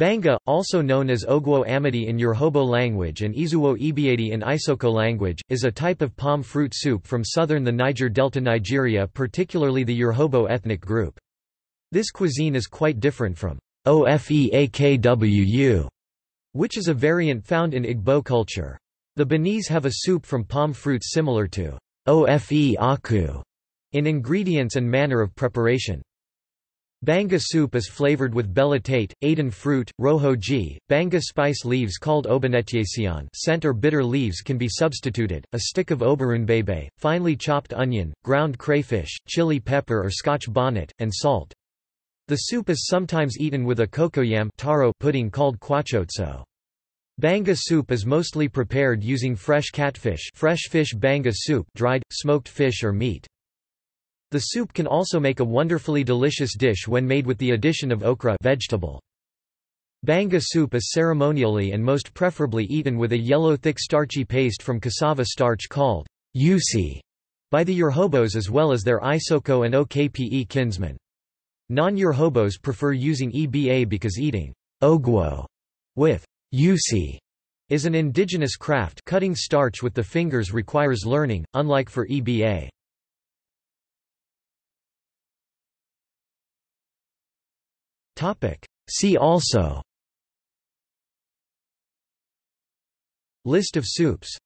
Banga, also known as Ogwo Amadi in Urhobo language and Izuwo Ibiadi in Isoko language, is a type of palm fruit soup from southern the Niger Delta Nigeria particularly the Urhobo ethnic group. This cuisine is quite different from ofeakwu, which is a variant found in Igbo culture. The Benis have a soup from palm fruits similar to ofe in ingredients and manner of preparation. Banga soup is flavored with belatate, Aden fruit, rohoji, banga spice leaves called obanetiaceon scent or bitter leaves can be substituted, a stick of oberunbebe, finely chopped onion, ground crayfish, chili pepper or scotch bonnet, and salt. The soup is sometimes eaten with a cocoyam taro pudding called kwachotso. Banga soup is mostly prepared using fresh catfish fresh fish banga soup dried, smoked fish or meat. The soup can also make a wonderfully delicious dish when made with the addition of okra vegetable. Banga soup is ceremonially and most preferably eaten with a yellow thick starchy paste from cassava starch called yusi by the Urhobos as well as their Isoko and Okpe kinsmen. Non-Urhobos prefer using EBA because eating ogwo with yusi is an indigenous craft cutting starch with the fingers requires learning, unlike for EBA. See also. List of soups